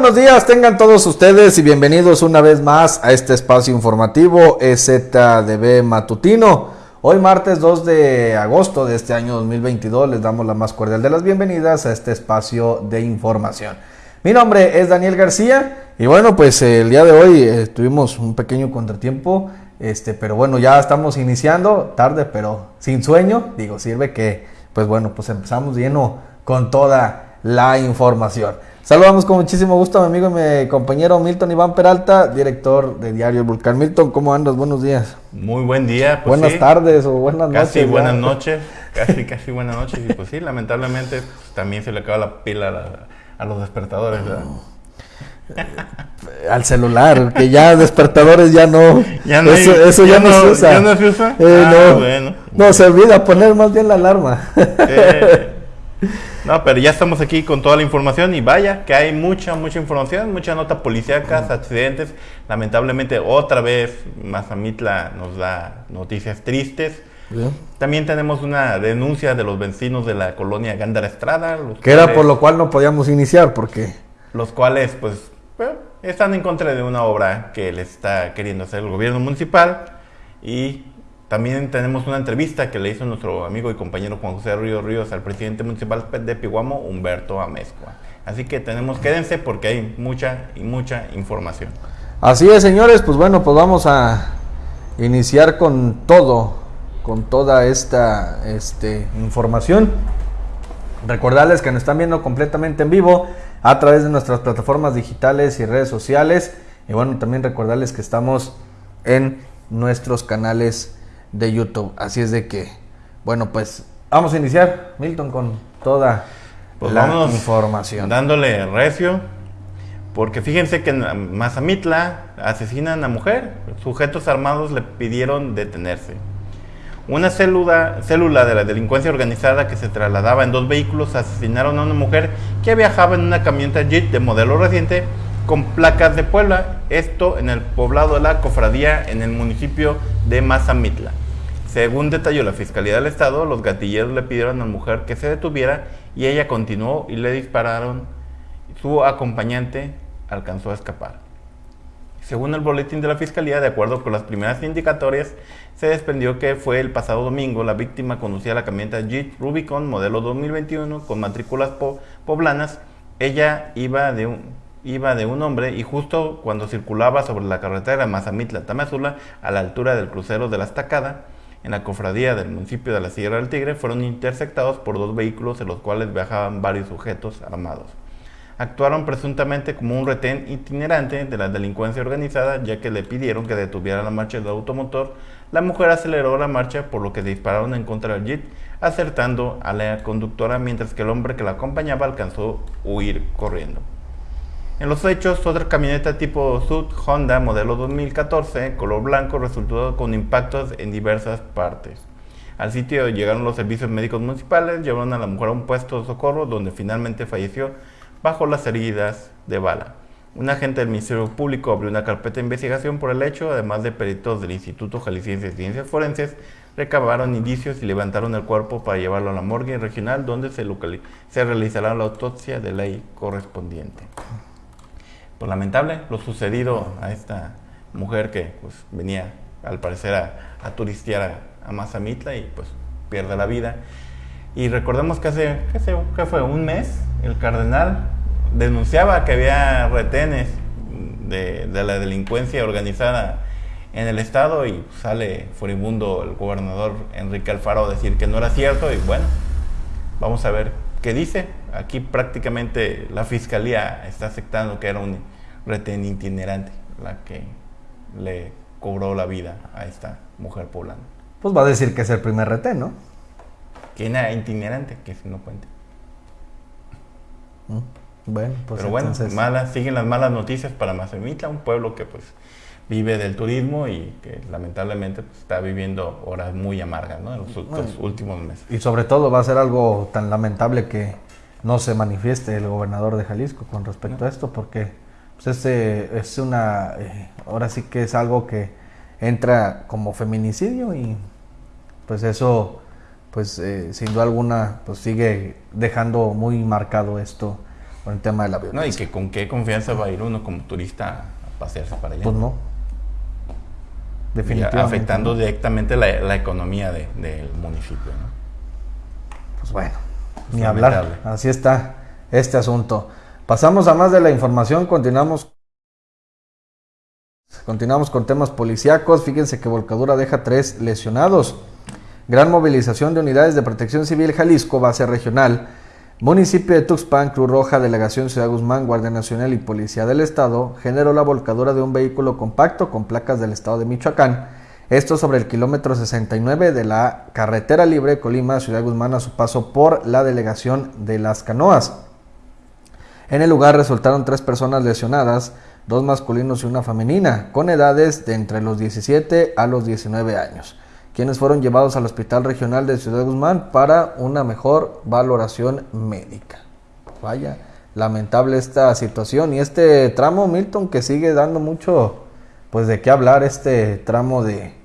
Buenos días, tengan todos ustedes y bienvenidos una vez más a este espacio informativo EZDB Matutino. Hoy martes 2 de agosto de este año 2022 les damos la más cordial de las bienvenidas a este espacio de información. Mi nombre es Daniel García y bueno, pues el día de hoy eh, tuvimos un pequeño contratiempo, este, pero bueno, ya estamos iniciando, tarde pero sin sueño, digo, sirve que pues bueno, pues empezamos lleno con toda la información. Saludamos con muchísimo gusto a mi amigo y mi compañero Milton Iván Peralta, director de Diario El Volcán. Milton, ¿cómo andas? Buenos días. Muy buen día. Pues buenas tardes o buenas noches. Casi buenas noches, casi, casi buenas noches. Y pues sí, lamentablemente también se le acaba la pila a, los despertadores. Al celular, que ya despertadores ya no. Ya no eso, ya, no, se usa. ¿Ya no se usa? Eh, ah, no, bueno. No, se olvida poner más bien la alarma. Eh. No, pero ya estamos aquí con toda la información y vaya que hay mucha, mucha información, mucha nota policíacas, accidentes. Lamentablemente otra vez Mazamitla nos da noticias tristes. También tenemos una denuncia de los vecinos de la colonia Gándara Estrada. que era por lo cual no podíamos iniciar, porque... Los cuales, pues, están en contra de una obra que le está queriendo hacer el gobierno municipal y también tenemos una entrevista que le hizo nuestro amigo y compañero Juan José Ríos Ríos al presidente municipal de Piguamo, Humberto Amezcua. Así que tenemos, quédense porque hay mucha y mucha información. Así es, señores, pues bueno, pues vamos a iniciar con todo, con toda esta este, información. Recordarles que nos están viendo completamente en vivo a través de nuestras plataformas digitales y redes sociales. Y bueno, también recordarles que estamos en nuestros canales de YouTube. Así es de que, bueno, pues vamos a iniciar, Milton, con toda pues la información. Dándole recio, porque fíjense que en Mazamitla asesinan a mujer. Sujetos armados le pidieron detenerse. Una célula, célula de la delincuencia organizada que se trasladaba en dos vehículos asesinaron a una mujer que viajaba en una camioneta Jeep de modelo reciente con placas de Puebla, esto en el poblado de la Cofradía en el municipio de Mazamitla. Según detalló la Fiscalía del Estado, los gatilleros le pidieron a la mujer que se detuviera y ella continuó y le dispararon. Su acompañante alcanzó a escapar. Según el boletín de la Fiscalía, de acuerdo con las primeras indicatorias, se desprendió que fue el pasado domingo la víctima conducía la camioneta Jeep Rubicon modelo 2021 con matrículas poblanas. Ella iba de un, iba de un hombre y justo cuando circulaba sobre la carretera Mazamitla-Tamazula a la altura del crucero de la Estacada, en la cofradía del municipio de la Sierra del Tigre fueron interceptados por dos vehículos en los cuales viajaban varios sujetos armados. Actuaron presuntamente como un retén itinerante de la delincuencia organizada ya que le pidieron que detuviera la marcha del automotor. La mujer aceleró la marcha por lo que dispararon en contra del jeep acertando a la conductora mientras que el hombre que la acompañaba alcanzó a huir corriendo. En los hechos, otra camioneta tipo Sud Honda modelo 2014, color blanco, resultó con impactos en diversas partes. Al sitio llegaron los servicios médicos municipales, llevaron a la mujer a un puesto de socorro donde finalmente falleció bajo las heridas de bala. Un agente del Ministerio Público abrió una carpeta de investigación por el hecho, además de peritos del Instituto Jalisciense de Ciencias Forenses, recabaron indicios y levantaron el cuerpo para llevarlo a la morgue regional donde se, se realizará la autopsia de ley correspondiente pues lamentable lo sucedido a esta mujer que pues venía al parecer a, turistear a, Mazamitla y pues pierde la vida. Y recordemos que hace, ¿qué, fue? Un mes el cardenal denunciaba que había retenes de, de, la delincuencia organizada en el estado y sale furibundo el gobernador Enrique Alfaro a decir que no era cierto y bueno, vamos a ver qué dice. Aquí prácticamente la fiscalía está aceptando que era un retén itinerante la que le cobró la vida a esta mujer poblana. Pues va a decir que es el primer retén, ¿no? Que era itinerante, que si no cuente. Mm, bueno, pues Pero bueno, malas, siguen las malas noticias para Mazamitla, un pueblo que pues vive del turismo y que lamentablemente pues, está viviendo horas muy amargas ¿no? en los, últimos meses. Y sobre todo va a ser algo tan lamentable que no se manifieste el gobernador de Jalisco con respecto a esto, porque pues este es una, eh, ahora sí que es algo que entra como feminicidio y pues eso, pues eh, sin duda alguna, pues sigue dejando muy marcado esto con el tema de la violencia. No, y que con qué confianza va a ir uno como turista a pasearse para allá. Pues no. Definitivamente. afectando directamente la, economía del municipio. ¿no? Pues bueno, ni hablar. Así está este asunto. Pasamos a más de la información, continuamos. Continuamos con temas policíacos. Fíjense que Volcadura deja tres lesionados. Gran movilización de unidades de protección civil Jalisco, base regional Municipio de Tuxpan, Cruz Roja, Delegación Ciudad Guzmán, Guardia Nacional y Policía del Estado generó la volcadura de un vehículo compacto con placas del Estado de Michoacán. Esto sobre el kilómetro 69 de la carretera libre Colima, Ciudad Guzmán, a su paso por la delegación de Las Canoas. En el lugar resultaron tres personas lesionadas, dos masculinos y una femenina, con edades de entre los 17 a los 19 años quienes fueron llevados al Hospital Regional de Ciudad Guzmán para una mejor valoración médica. Vaya, lamentable esta situación y este tramo, Milton, que sigue dando mucho, pues de qué hablar, este tramo de,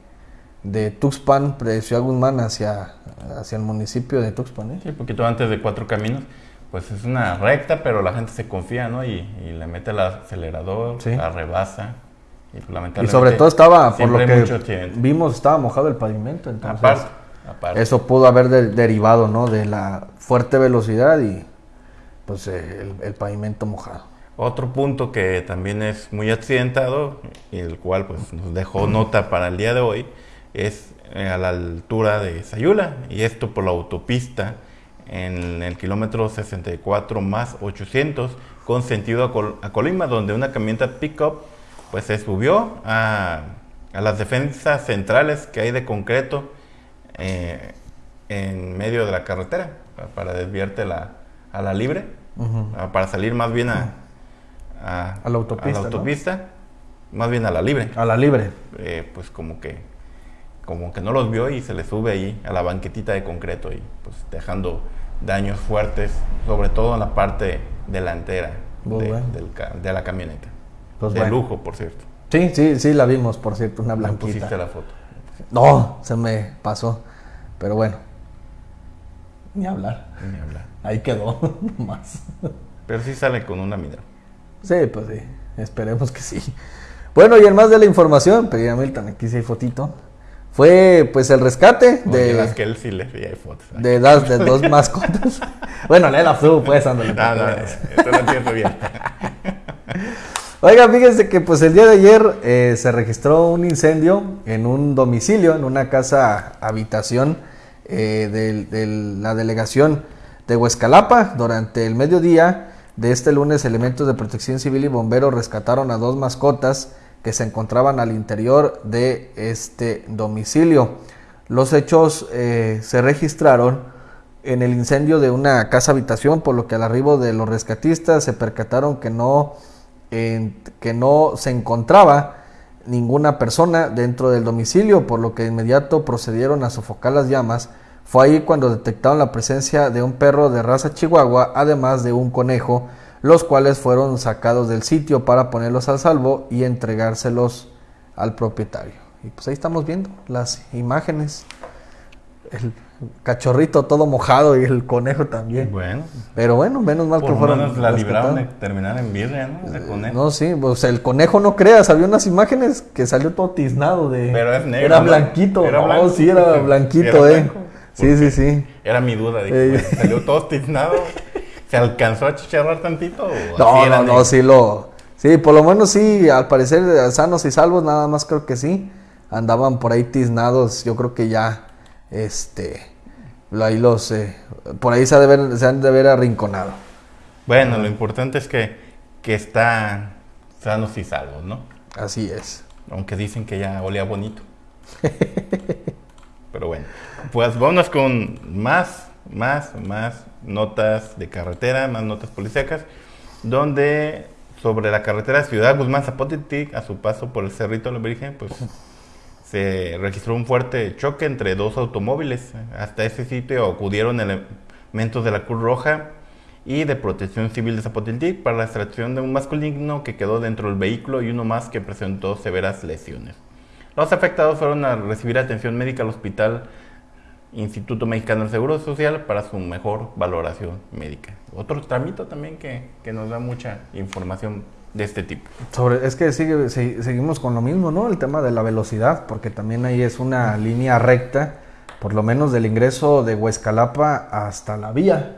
de Tuxpan, de Ciudad Guzmán hacia, hacia el municipio de Tuxpan. ¿eh? Sí, un poquito antes de Cuatro Caminos. Pues es una recta, pero la gente se confía, ¿no? Y, le mete el acelerador, la rebasa. Y, sobre todo estaba, por lo que vimos, estaba mojado el pavimento. Entonces, eso pudo haber derivado ¿no? de la fuerte velocidad y pues el, pavimento mojado. Otro punto que también es muy accidentado y el cual pues nos dejó nota para el día de hoy es eh, a la altura de Sayula y esto por la autopista en el kilómetro 64 más 800 con sentido a, a Colima donde una camioneta pickup pues se subió a, las defensas centrales que hay de concreto eh, en medio de la carretera para desviarte la, a la libre, para salir más bien a, a, la autopista, más bien a la libre. A la libre. Eh, pues como que, como que no los vio y se le sube ahí a la banquetita de concreto y pues dejando daños fuertes, sobre todo en la parte delantera de la camioneta. Pues de lujo, por cierto. Sí, sí, sí, la vimos, por cierto, una blanquita. ¿No pusiste la foto? No, se me pasó. Pero bueno, ni hablar. Ni hablar. Ahí quedó, más. Pero sí sale con una midra. Sí, pues sí, esperemos que sí. Bueno, y en más de la información, pedí a Milton, aquí sí hay fotito. Fue pues el rescate de. las que él sí le hay fotos. De, das, de dos mascotas. bueno, léela tú, pues, ándale. No, no, esto lo entiendo bien. Oiga, fíjense que pues el día de ayer eh, se registró un incendio en un domicilio, en una casa habitación eh, de, la delegación de Huescalapa. Durante el mediodía de este lunes, elementos de protección civil y bomberos rescataron a dos mascotas que se encontraban al interior de este domicilio. Los hechos eh, se registraron en el incendio de una casa habitación, por lo que al arribo de los rescatistas se percataron que no que no se encontraba ninguna persona dentro del domicilio, por lo que de inmediato procedieron a sofocar las llamas. Fue ahí cuando detectaron la presencia de un perro de raza chihuahua, además de un conejo, los cuales fueron sacados del sitio para ponerlos al salvo y entregárselos al propietario. Y pues ahí estamos viendo las imágenes. El cachorrito todo mojado y el conejo también. Bueno. Pero bueno, menos mal que fueron. la libraron de terminar en birria, ¿no? Ese conejo. No, sí, pues el conejo no creas, había unas imágenes que salió todo tiznado de. Pero es negro. Era blanquito, era no, sí, era blanquito, eh. Sí, sí, sí. Era mi duda, dije, salió todo tiznado. ¿Se alcanzó a chicharrar tantito? no, no, no, sí lo. Sí, por lo menos sí, al parecer sanos y salvos, nada más creo que sí. Andaban por ahí tiznados, yo creo que ya este, ahí los, eh, por ahí se, han de ver arrinconado. Bueno, lo importante es que, que están sanos y salvos, ¿no? Así es. Aunque dicen que ya olía bonito. Pero bueno, pues vámonos con más, más, más notas de carretera, más notas policíacas, donde sobre la carretera Ciudad Guzmán Zapotitic, a su paso por el Cerrito de la Virgen, pues se registró un fuerte choque entre dos automóviles. Hasta ese sitio acudieron elementos de la Cruz Roja y de Protección Civil de Zapotiltic para la extracción de un masculino que quedó dentro del vehículo y uno más que presentó severas lesiones. Los afectados fueron a recibir atención médica al hospital Instituto Mexicano del Seguro Social para su mejor valoración médica. Otro trámite también que, que, nos da mucha información de este tipo. Es que sigue, seguimos con lo mismo, ¿no? El tema de la velocidad, porque también ahí es una línea recta, por lo menos del ingreso de Huescalapa hasta la vía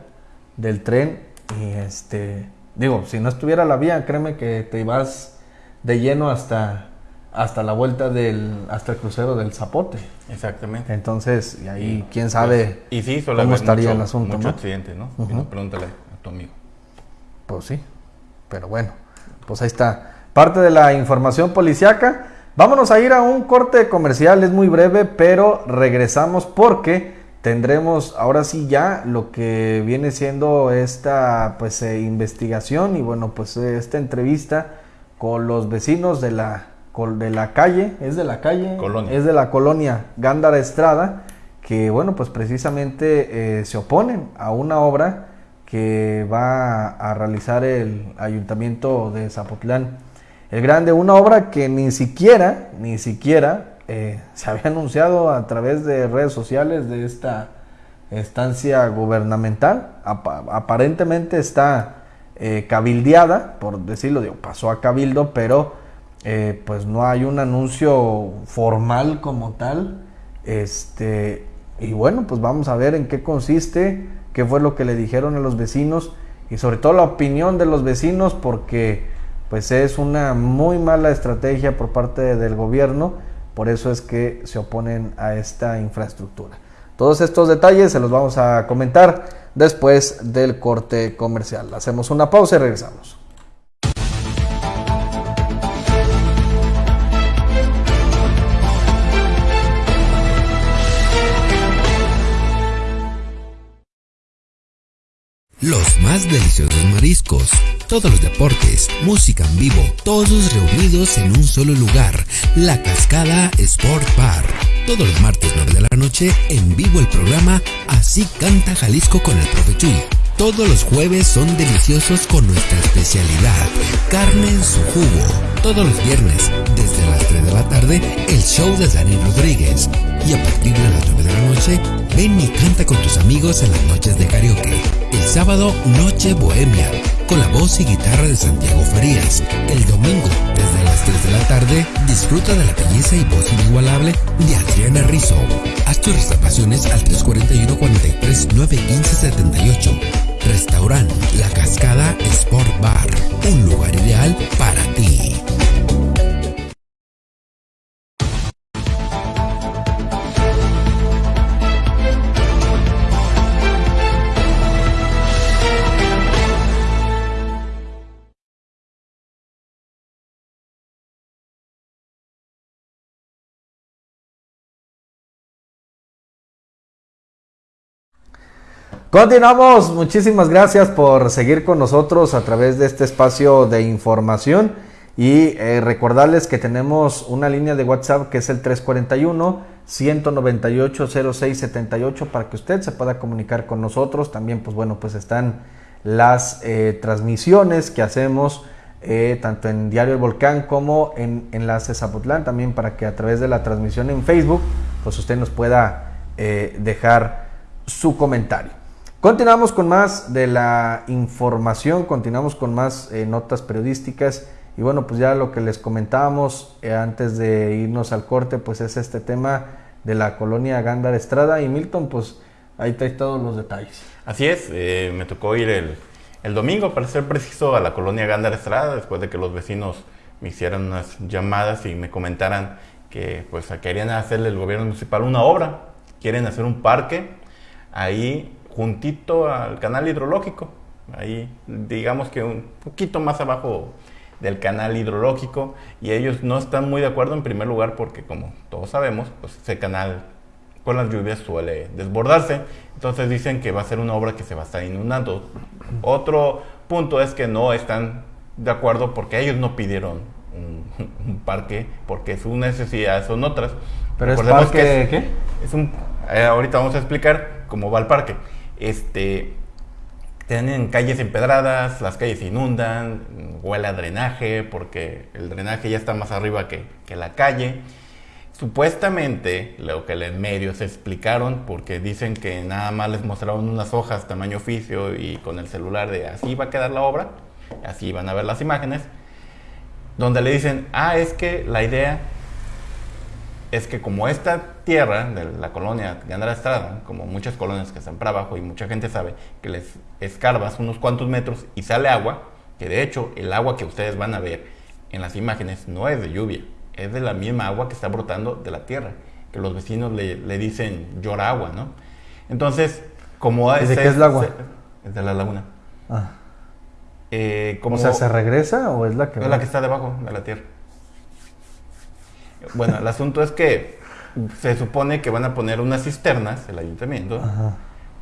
del tren. Y este, digo, si no estuviera la vía, créeme que te ibas de lleno hasta hasta la vuelta del, hasta el crucero del Zapote. Exactamente. Entonces, y ahí quién sabe y sí, cómo estaría el asunto. Mucho accidente, ¿no? Pregúntale a tu amigo. Pues sí, pero bueno, pues ahí está. Parte de la información policiaca. Vámonos a ir a un corte comercial, es muy breve, pero regresamos porque tendremos ahora sí ya lo que viene siendo esta pues eh, investigación y bueno pues eh, esta entrevista con los vecinos de la de la calle, es de la calle, es de la colonia Gándara Estrada, que bueno, pues precisamente eh, se oponen a una obra que va a realizar el ayuntamiento de Zapotlán. El Grande, una obra que ni siquiera, ni siquiera eh, se había anunciado a través de redes sociales de esta estancia gubernamental, aparentemente está eh, cabildeada, por decirlo, digo, pasó a cabildo, pero eh, pues no hay un anuncio formal como tal. Este, y bueno, pues vamos a ver en qué consiste, qué fue lo que le dijeron a los vecinos y sobre todo la opinión de los vecinos porque pues es una muy mala estrategia por parte del gobierno, por eso es que se oponen a esta infraestructura. Todos estos detalles se los vamos a comentar después del corte comercial. Hacemos una pausa y regresamos. Los más deliciosos mariscos, todos los deportes, música en vivo, todos reunidos en un solo lugar, La Cascada Sport Bar. Todos los martes 9 de la noche en vivo el programa Así canta Jalisco con el profe Chuy. Todos los jueves son deliciosos con nuestra especialidad, carne en su jugo. Todos los viernes, desde las 3 de la tarde, el show de Dani Rodríguez. Y a partir de las 9 de la noche, ven y canta con tus amigos en las noches de karaoke. El sábado, Noche Bohemia, con la voz y guitarra de Santiago Farías. El domingo, desde las 3 de la tarde, disfruta de la belleza y voz inigualable de Adriana Rizzo. Haz tus reservaciones al 341 43 915 78 Restaurante La Cascada Sport Bar, un lugar ideal para ti. Continuamos, muchísimas gracias por seguir con nosotros a través de este espacio de información y eh, recordarles que tenemos una línea de WhatsApp que es el 341 198 0678 para que usted se pueda comunicar con nosotros. También pues bueno, pues están las eh, transmisiones que hacemos eh, tanto en Diario El Volcán como en Enlace Zapotlán, también para que a través de la transmisión en Facebook pues usted nos pueda dejar su comentario. Continuamos con más de la información, continuamos con más eh, notas periodísticas. Y bueno, pues ya lo que les comentábamos eh, antes de irnos al corte, pues es este tema de la colonia Gándara Estrada. Y Milton, pues ahí trae todos los detalles. Así es, eh, me tocó ir el, el, domingo, para ser preciso, a la colonia Gándara Estrada, después de que los vecinos me hicieran unas llamadas y me comentaran que pues querían hacerle el gobierno municipal una obra, quieren hacer un parque. Ahí juntito al canal hidrológico, ahí digamos que un poquito más abajo del canal hidrológico y ellos no están muy de acuerdo en primer lugar porque como todos sabemos, pues ese canal con las lluvias suele desbordarse, entonces dicen que va a ser una obra que se va a estar inundando. Otro punto es que no están de acuerdo porque ellos no pidieron un, parque porque sus necesidades son otras. Pero es parque qué? Es un, eh, ahorita vamos a explicar cómo va el parque este, tienen calles empedradas, las calles se inundan, huele a drenaje porque el drenaje ya está más arriba que, la calle. Supuestamente, lo que los medios explicaron, porque dicen que nada más les mostraron unas hojas tamaño oficio y con el celular de así va a quedar la obra, así van a ver las imágenes, donde le dicen, ah, es que la idea es que como esta tierra de la colonia de Estrada, como muchas colonias que están para abajo y mucha gente sabe que les escarbas unos cuantos metros y sale agua, que de hecho el agua que ustedes van a ver en las imágenes no es de lluvia, es de la misma agua que está brotando de la tierra, que los vecinos le, dicen llora agua, ¿no? Entonces, como... ¿De qué es el agua? Es de la laguna. Ah. Eh, como, o sea, ¿se regresa o es la que... Es la que está debajo de la tierra. Bueno, el asunto es que se supone que van a poner unas cisternas, el ayuntamiento,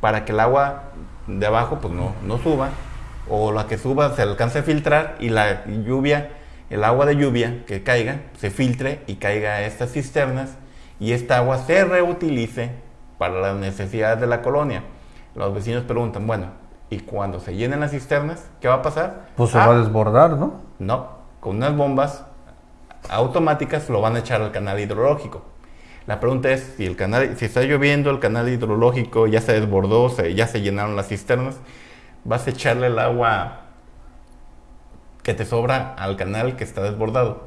para que el agua de abajo pues no, no suba, o la que suba se alcance a filtrar y la lluvia el agua de lluvia que caiga se filtre y caiga a estas cisternas y esta agua se reutilice para las necesidades de la colonia. Los vecinos preguntan, bueno, ¿y cuando se llenen las cisternas, qué va a pasar? Pues se va a ah, desbordar, ¿no? No, con unas bombas automáticas lo van a echar al canal hidrológico. La pregunta es si el canal, si está lloviendo, el canal hidrológico ya se desbordó, ya se llenaron las cisternas, vas a echarle el agua que te sobra al canal que está desbordado.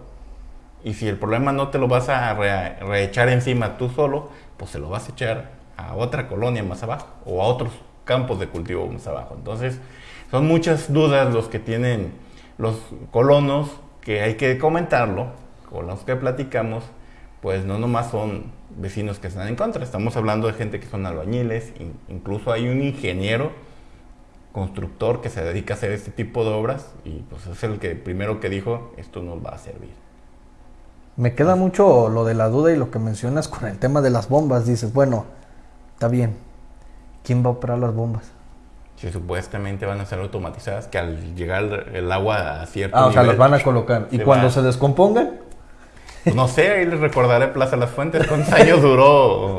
Y si el problema no te lo vas a reechar encima tú solo, pues se lo vas a echar a otra colonia más abajo o a otros campos de cultivo más abajo. Entonces, son muchas dudas los que tienen los colonos que hay que comentarlo, con los que platicamos, pues no nomás son vecinos que están en contra, estamos hablando de gente que son albañiles, incluso hay un ingeniero constructor que se dedica a hacer este tipo de obras y pues es el que primero que dijo esto nos va a servir. Me queda mucho lo de la duda y lo que mencionas con el tema de las bombas. Dices, bueno, está bien, ¿quién va a operar las bombas? Si supuestamente van a ser automatizadas, que al llegar el agua a cierto Ah, o sea, las van a colocar. ¿Y cuando se descompongan? Pues no sé, ahí les recordaré Plaza Las Fuentes. ¿Cuántos años duró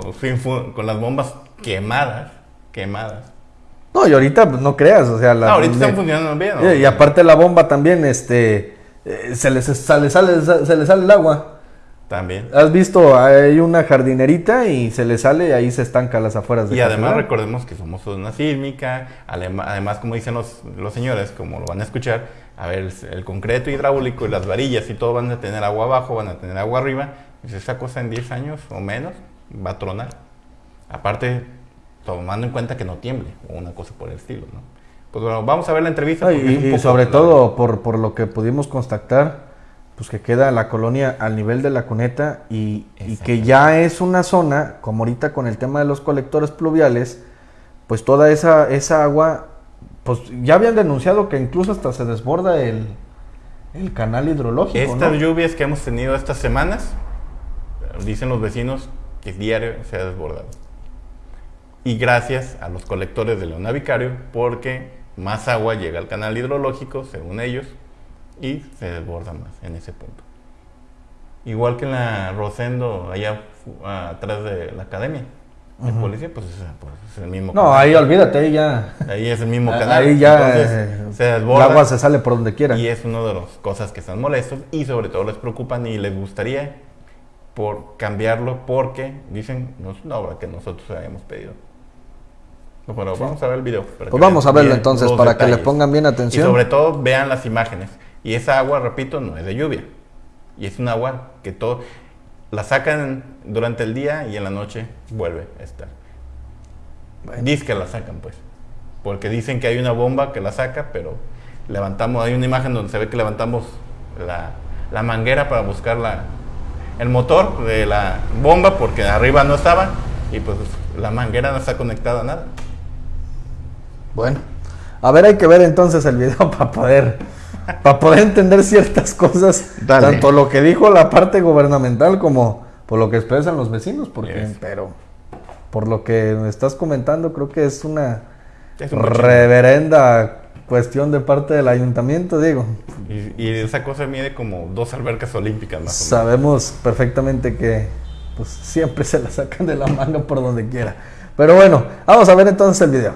con las bombas quemadas? Quemadas. No, y ahorita pues, no creas, o sea, la, no, ahorita están funcionando bien. Y, aparte la bomba también, este, eh, se les sale, sale, se le sale el agua. También. ¿Has visto? Hay una jardinerita y se le sale y ahí se estanca las afueras de Y además recordemos que somos una sísmica, además como dicen los, los señores, como lo van a escuchar, a ver, el concreto hidráulico y las varillas y todo van a tener agua abajo, van a tener agua arriba, pues esa cosa en 10 años o menos va a tronar. Aparte, tomando en cuenta que no tiemble o una cosa por el estilo, ¿no? Pues bueno, vamos a ver la entrevista. y, sobre todo por, por, lo que pudimos constatar, pues que queda la colonia al nivel de la cuneta y, y, que ya es una zona, como ahorita con el tema de los colectores pluviales, pues toda esa, esa agua, pues ya habían denunciado que incluso hasta se desborda el, el canal hidrológico. Estas lluvias que hemos tenido estas semanas, dicen los vecinos que diario se ha desbordado y gracias a los colectores de Leona Vicario porque más agua llega al canal hidrológico, según ellos, y se desborda más en ese punto. Igual que en la Rosendo, allá atrás de la academia de policía, pues, pues es, el mismo No, ahí olvídate, ahí ya. Ahí es el mismo canal. Ahí ya eh, se desborda. El agua se sale por donde quiera. Y es una de las cosas que están molestos y sobre todo les preocupan y les gustaría por cambiarlo porque dicen, no es una obra que nosotros habíamos pedido. Bueno, vamos a ver el video. Pues vamos a verlo entonces para que le pongan bien atención. Y sobre todo vean las imágenes. Y esa agua, repito, no es de lluvia. Y es un agua que todo la sacan durante el día y en la noche vuelve a estar. Dice que la sacan, pues. Porque dicen que hay una bomba que la saca, pero levantamos, hay una imagen donde se ve que levantamos la, la manguera para buscar la, el motor de la bomba porque arriba no estaba y pues la manguera no está conectada a nada. Bueno, a ver, hay que ver entonces el video para poder, para poder entender ciertas cosas, tanto lo que dijo la parte gubernamental como por lo que expresan los vecinos, porque, pero por lo que me estás comentando, creo que es una reverenda cuestión de parte del ayuntamiento, digo. Y, esa cosa mide como dos albercas olímpicas más Sabemos perfectamente que pues siempre se la sacan de la manga por donde quiera. Pero bueno, vamos a ver entonces el video.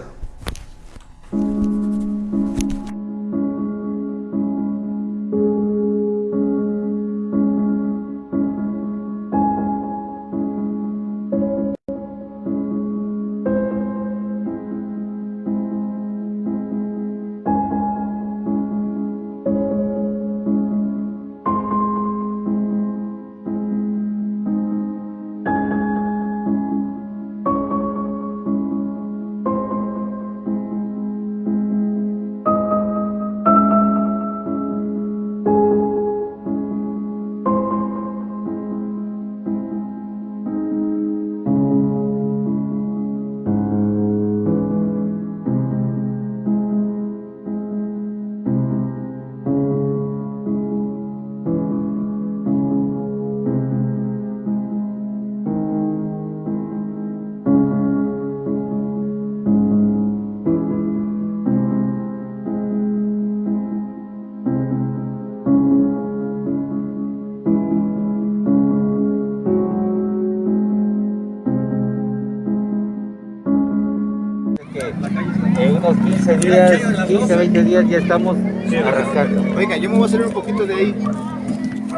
Días, 15, 20 días ya estamos arrancando. Oiga, yo me voy a salir un poquito de ahí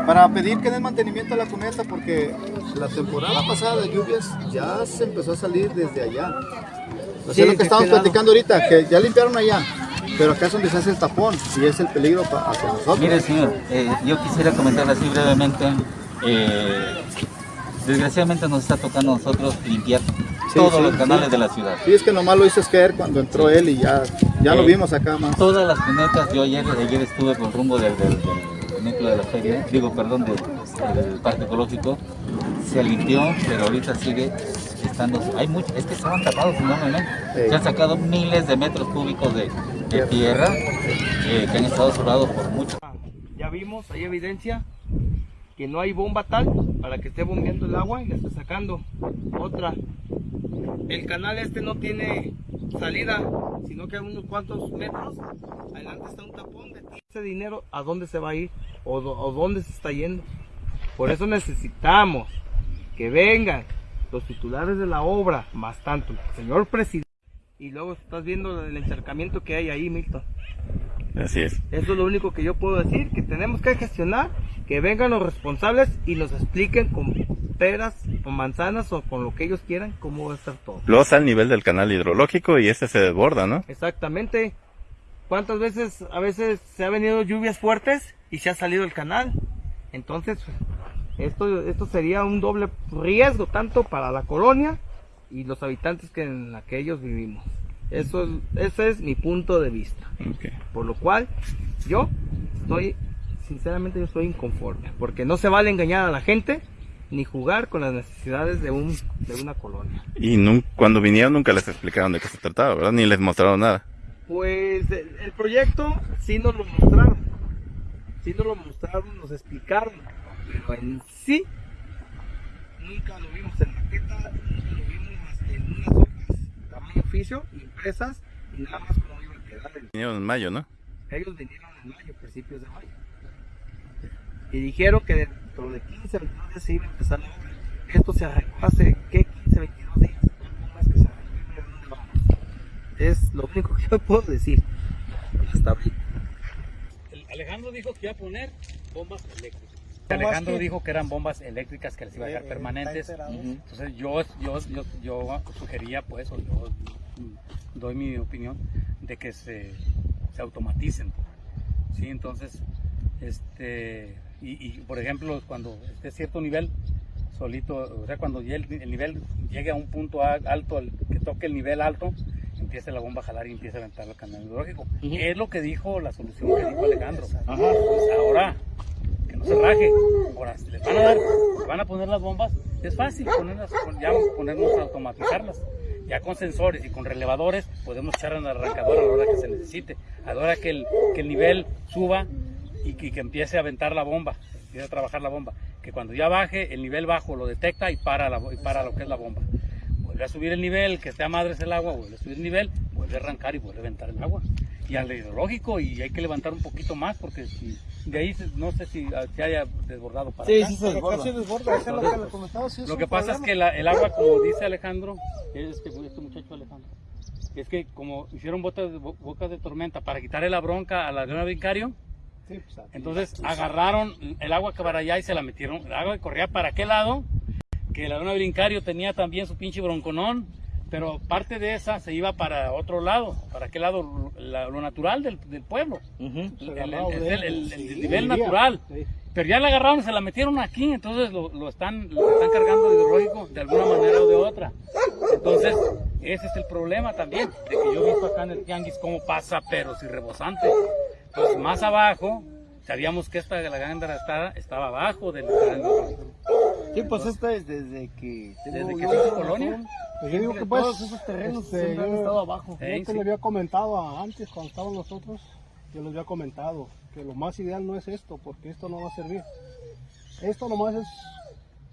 para pedir que den mantenimiento a la cuneta porque la temporada pasada de lluvias ya se empezó a salir desde allá. O sea, lo que estamos platicando ahorita, que ya limpiaron allá, pero acá es donde se hace el tapón y es el peligro para hacia nosotros. Mire, señor, eh, yo quisiera comentar así brevemente. Eh, desgraciadamente nos está tocando a nosotros limpiar todos los canales de la ciudad. Sí, es que nomás lo hizo caer cuando entró él y ya, ya lo vimos acá más. Todas las cunetas, yo ayer, ayer estuve por rumbo del, del, del núcleo de la feria, digo, perdón, del, del parque ecológico, se limpió, pero ahorita sigue estando, hay mucho, es que estaban tapados enormemente, Sí. se han sacado miles de metros cúbicos de, de tierra eh, que han estado cerrados por mucho. Ya vimos, hay evidencia que no hay bomba tal para que esté bombeando el agua y la esté sacando. Otra, el canal este no tiene salida, sino que a unos cuantos metros adelante está un tapón de ese dinero, ¿a dónde se va a ir? ¿O, dónde se está yendo? Por eso necesitamos que vengan los titulares de la obra, más tanto el señor presidente, y luego estás viendo el encharcamiento que hay ahí, Milton. Así es. Eso es lo único que yo puedo decir, que tenemos que gestionar, que vengan los responsables y nos expliquen con peras, con manzanas o con lo que ellos quieran cómo va a estar todo. Luego está el nivel del canal hidrológico y este se desborda, ¿no? Exactamente. ¿Cuántas veces, a veces se ha venido lluvias fuertes y se ha salido el canal? Entonces, esto, esto sería un doble riesgo tanto para la colonia y los habitantes que en la que ellos vivimos. Eso es, ese es mi punto de vista. Por lo cual, yo estoy, sinceramente, yo estoy inconforme. Porque no se vale engañar a la gente ni jugar con las necesidades de, un, de una colonia. Y cuando vinieron nunca les explicaron de qué se trataba, ¿verdad? Ni les mostraron nada. Pues el, el proyecto sí nos lo mostraron. Sí nos lo mostraron, nos explicaron. Pero en sí, nunca lo vimos en maqueta, nunca lo vimos más que en unas hojas, tamaño oficio, impresas, y nada más cómo iba a quedar el Vinieron en mayo, ¿no? Ellos vinieron en mayo, principios de mayo. Y dijeron que dentro de 15, 22 días se iba a empezar la obra. Esto se arrancó hace, ¿qué? 15, 22 días. ¿Cómo es que se lo único que yo puedo decir. Hasta ahorita. Alejandro dijo que iba a poner bombas eléctricas. Alejandro dijo que eran bombas eléctricas que les iba a dejar permanentes. Entonces yo, yo, yo, yo sugería, pues, o yo doy mi opinión, de que se, se automaticen. ¿sí? Entonces, este, y, y, por ejemplo, cuando esté cierto nivel, solito, o sea, cuando el, el nivel llegue a un punto a- alto, el- que toque el nivel alto, empieza la bomba a jalar y empieza a aventar el canal hidrológico. Es lo que dijo la solución que dijo Alejandro. Entonces, ahora, que no se raje. Ahora, si les van a dar, les van a poner las bombas, es fácil ponerlas, pon- ya ponernos a automatizarlas. Ya con sensores y con relevadores podemos echar en el arrancador a la hora que se necesite, a la hora que el, que el nivel suba y que, que empiece a aventar la bomba, empiece a trabajar la bomba. Que cuando ya baje, el nivel bajo lo detecta y para, la, y para lo que es la bomba. Vuelve a subir el nivel, que esté a madres el agua, vuelve a subir el nivel, vuelve a arrancar y vuelve a aventar el agua. Y al hidrológico, y hay que levantar un poquito más, porque si, de ahí se- no sé si ah, se haya desbordado para acá. Lo que pasa es que la- el agua, como dice Alejandro, este, este muchacho Alejandro, es que como hicieron botas de, bo- bocas de tormenta para quitarle la bronca a la Leona Vincario, entonces agarraron el agua que para allá y se la metieron, el agua que corría para aquel lado, que la Leona Brincario tenía también su pinche bronconón, pero parte de esa se iba para otro lado, para aquel lado, la- lo natural del, del pueblo. El, el- el- el- el nivel natural. Pero ya la agarraron y se la metieron aquí, entonces lo, lo están, lo están cargando de hidrológico de alguna manera o de otra. Entonces, ese es el problema también, de que yo he visto acá en el tianguis cómo pasa, pero si rebosante. Entonces, más abajo, sabíamos que esta, la gándara estaba, estaba abajo del. Sí, pues esto es desde que... Desde que se hizo colonia. Pues yo digo que pues, Todos esos terrenos este, siempre han estado abajo. Yo Sí, te sí. le había comentado a- antes, cuando estaban nosotros, yo les había comentado que lo más ideal no es esto, porque esto no va a servir. Esto nomás es,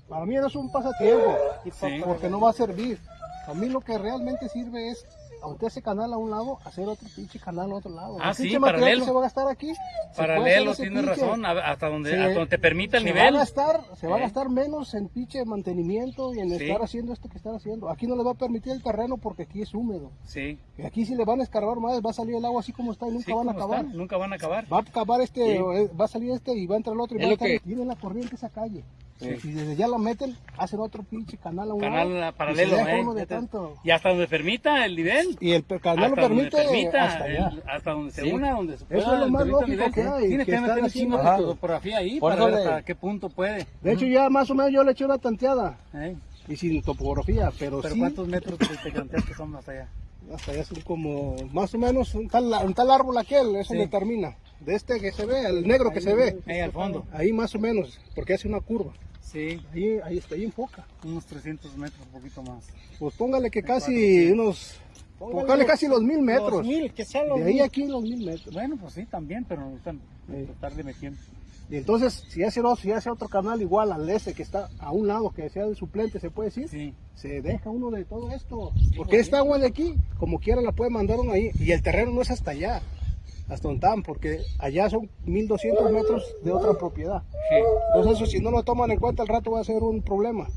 para mí no es un pasatiempo, Sí. porque no va a servir. A mí lo que realmente sirve es aunque ese canal a un lado, hacer otro pinche canal a otro lado. Ah, El sí, paralelo. se va a gastar aquí. Paralelo, tienes pinche- razón, hasta donde, se- hasta donde te permita el se nivel. Va a gastar, se va a Eh. gastar menos en pinche mantenimiento y en Sí. estar haciendo esto que están haciendo. Aquí no le va a permitir el terreno porque aquí es húmedo. Sí, Y aquí si le van a escarbar más, va a salir el agua así como está y nunca sí, van a ¿cómo acabar. está? Nunca van a acabar. Va a acabar este, Sí. eh, va a salir este y va a entrar el otro y Es va a estar. que- Tiene la corriente esa calle. Sí. Y desde ya la meten, hacen otro pinche canal a un Canal lado, y paralelo, deja ¿eh? uno de tanto. Y hasta donde permita el nivel. Y el canal lo hasta donde permite permita, hasta allá. el- hasta donde se Sí. una, donde se Eso pueda. es lo más lógico nivel. que hay, Tienes que que meter un chingo de topografía ahí Por para eso ver hasta qué punto puede. De hecho, ya más o menos yo le eché una tanteada ¿eh? y sin topografía, pero, Pero sí, ¿cuántos metros te, te planteas que son hasta allá? Hasta allá son como más o menos un tal, un tal árbol aquel, eso Sí. determina. De este que se ve, el negro que se ve, Ahí al fondo. ahí más o menos, porque hace una curva. Sí, Ahí, ahí está, ahí enfoca. unos 300 metros, un poquito más. Pues póngale que casi unos, póngale casi los mil metros. que sean De ahí aquí los mil metros. Bueno, pues sí, también, pero no están Sí. estarle metiendo. Y entonces, si hace, otro, si hace otro canal igual al ese que está a un lado, que sea el suplente, se puede decir, Sí. se deja uno de todo esto. Porque esta agua de aquí, como quiera, la puede mandar uno ahí. Y el terreno no es hasta allá, hasta donde están, porque allá son 1200 metros de otra propiedad. Sí. Entonces, eso si no lo toman en cuenta, al rato va a ser un problema.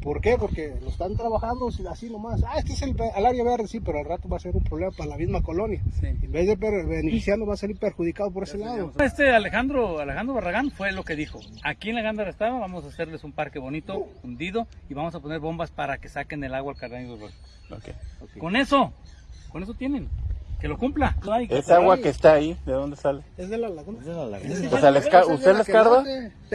¿Por qué? Porque lo están trabajando así nomás. Ah, este es el, al área verde, sí, pero al rato va a ser un problema para la misma colonia. Sí. En vez de beneficiarnos, va a salir perjudicado por ese lado. Este Alejandro, Alejandro Barragán fue lo que dijo. Aquí en la Gándara estaba, vamos a hacerles un parque bonito, hundido, y vamos a poner bombas para que saquen el agua al Cardenio del Golfo. Con eso, con eso tienen. Que lo cumpla. No hay que- Esa agua que está ahí, ¿de dónde sale? Es de la laguna. O sea, les ca- ¿usted les carga?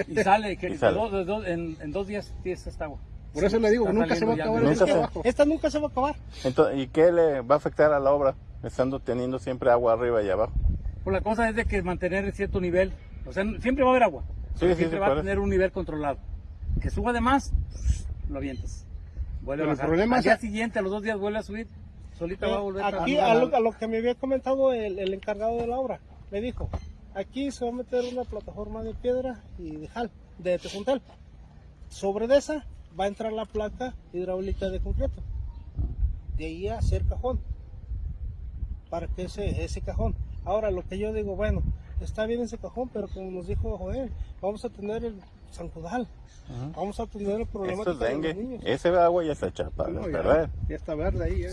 Y sale, que Y sale. dos- de dos- en, en dos días tienes esta agua. Por eso le digo, Está nunca se va a acabar de- el Nunca se- abajo. Esta nunca se va a acabar. Entonces, ¿Y qué le va a afectar a la obra? Estando teniendo siempre agua arriba y abajo. Pues la cosa es de que mantener cierto nivel. O sea, siempre va a haber agua. Sí, sí, siempre sí, va a tener un nivel controlado. Que suba de más, lo avientas. Vuelve Pero a el bajar. problema Al es- día siguiente, a los dos días, vuelve a subir. Solita va a volver Aquí, a a lo, a lo que me había comentado el, el encargado de la obra, me dijo, aquí se va a meter una plataforma de piedra y de jal, de tejuntal. Sobre de esa va a entrar la placa hidráulica de concreto. De ahí a hacer cajón. Para que ese, ese cajón. Ahora lo que yo digo, bueno, está bien ese cajón, pero como nos dijo Joel, vamos a tener el zancudal. Vamos a tener el problema Esto es de los niños. Ese agua ya está hecha para No, ya, perder. ya está verde ahí. eh.